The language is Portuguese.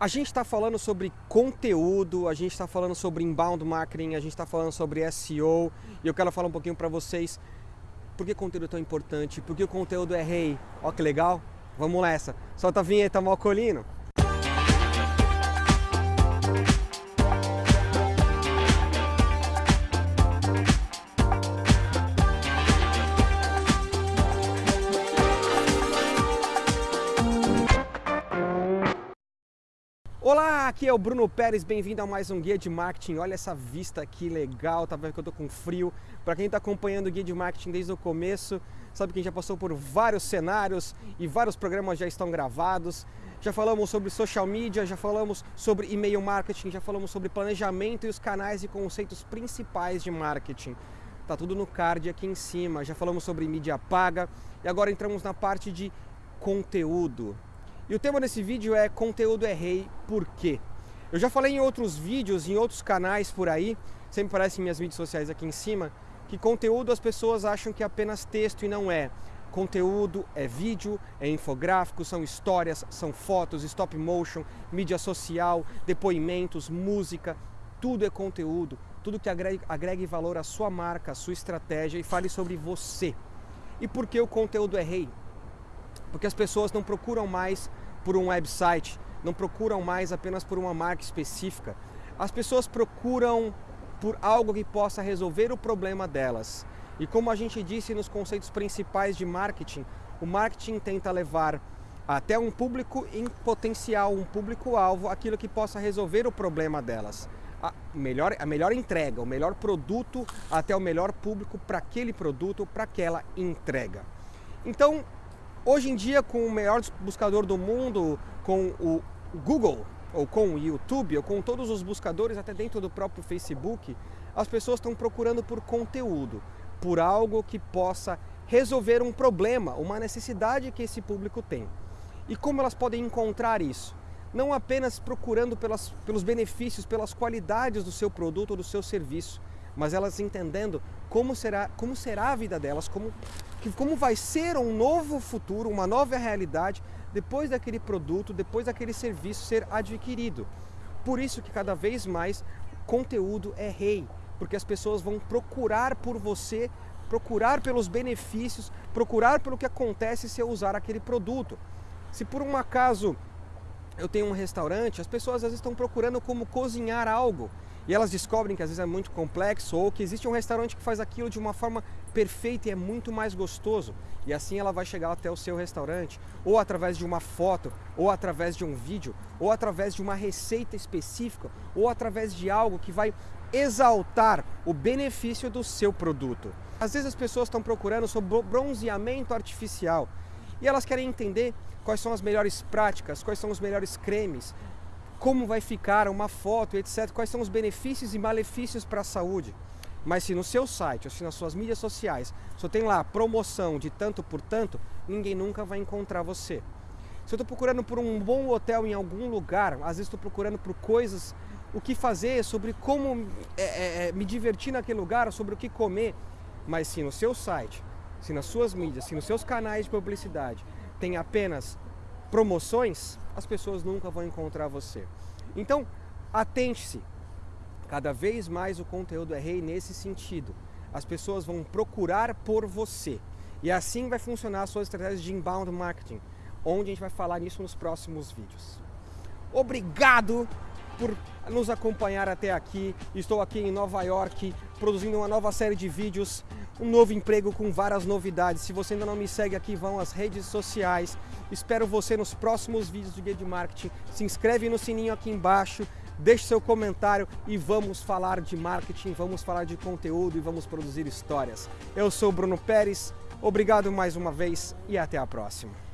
A gente está falando sobre conteúdo, a gente está falando sobre inbound marketing, a gente está falando sobre SEO e eu quero falar um pouquinho para vocês por que conteúdo é tão importante, por que o conteúdo é rei. Ó que legal, vamos nessa. Solta a vinheta, Malcolino. Olá, aqui é o Bruno Pérez, bem-vindo a mais um Guia de Marketing. Olha essa vista aqui legal, tá vendo que eu tô com frio. Para quem está acompanhando o Guia de Marketing desde o começo, sabe que a gente já passou por vários cenários e vários programas já estão gravados. Já falamos sobre social media, já falamos sobre e-mail marketing, já falamos sobre planejamento e os canais e conceitos principais de marketing. Tá tudo no card aqui em cima. Já falamos sobre mídia paga e agora entramos na parte de conteúdo. E o tema desse vídeo é conteúdo é rei, por quê? Eu já falei em outros vídeos, em outros canais por aí, sempre aparece em minhas mídias sociais aqui em cima, que conteúdo as pessoas acham que é apenas texto e não é. Conteúdo é vídeo, é infográfico, são histórias, são fotos, stop motion, mídia social, depoimentos, música, tudo é conteúdo, tudo que agregue, agregue valor à sua marca, à sua estratégia e fale sobre você. E por que o conteúdo é rei? Porque as pessoas não procuram mais por um website, não procuram mais apenas por uma marca específica. As pessoas procuram por algo que possa resolver o problema delas. E como a gente disse nos conceitos principais de marketing, o marketing tenta levar até um público em potencial, um público-alvo, aquilo que possa resolver o problema delas. A melhor, a melhor entrega, o melhor produto até o melhor público para aquele produto, para aquela entrega. Então, Hoje em dia, com o melhor buscador do mundo, com o Google, ou com o YouTube, ou com todos os buscadores, até dentro do próprio Facebook, as pessoas estão procurando por conteúdo, por algo que possa resolver um problema, uma necessidade que esse público tem. E como elas podem encontrar isso? Não apenas procurando pelas, pelos benefícios, pelas qualidades do seu produto ou do seu serviço, mas elas entendendo como será, como será a vida delas, como, como vai ser um novo futuro, uma nova realidade depois daquele produto, depois daquele serviço ser adquirido. Por isso que cada vez mais conteúdo é rei, porque as pessoas vão procurar por você, procurar pelos benefícios, procurar pelo que acontece se eu usar aquele produto. Se por um acaso eu tenho um restaurante, as pessoas às vezes estão procurando como cozinhar algo e elas descobrem que às vezes é muito complexo ou que existe um restaurante que faz aquilo de uma forma perfeita e é muito mais gostoso. E assim ela vai chegar até o seu restaurante, ou através de uma foto, ou através de um vídeo, ou através de uma receita específica, ou através de algo que vai exaltar o benefício do seu produto. Às vezes as pessoas estão procurando sobre bronzeamento artificial e elas querem entender quais são as melhores práticas, quais são os melhores cremes, como vai ficar uma foto, etc. Quais são os benefícios e malefícios para a saúde. Mas se no seu site ou se nas suas mídias sociais só tem lá promoção de tanto por tanto, ninguém nunca vai encontrar você. Se eu estou procurando por um bom hotel em algum lugar, às vezes estou procurando por coisas, o que fazer, sobre como é, é, é, me divertir naquele lugar, sobre o que comer. Mas se no seu site, se nas suas mídias, se nos seus canais de publicidade tem apenas promoções, as pessoas nunca vão encontrar você. Então, atente-se. Cada vez mais o conteúdo é rei nesse sentido. As pessoas vão procurar por você. E assim vai funcionar a sua estratégia de inbound marketing, onde a gente vai falar nisso nos próximos vídeos. Obrigado por nos acompanhar até aqui. Estou aqui em Nova York produzindo uma nova série de vídeos, um novo emprego com várias novidades. Se você ainda não me segue aqui, vão às redes sociais. Espero você nos próximos vídeos do Guia de Marketing. Se inscreve no sininho aqui embaixo, deixe seu comentário e vamos falar de marketing, vamos falar de conteúdo e vamos produzir histórias. Eu sou Bruno Pérez, obrigado mais uma vez e até a próxima.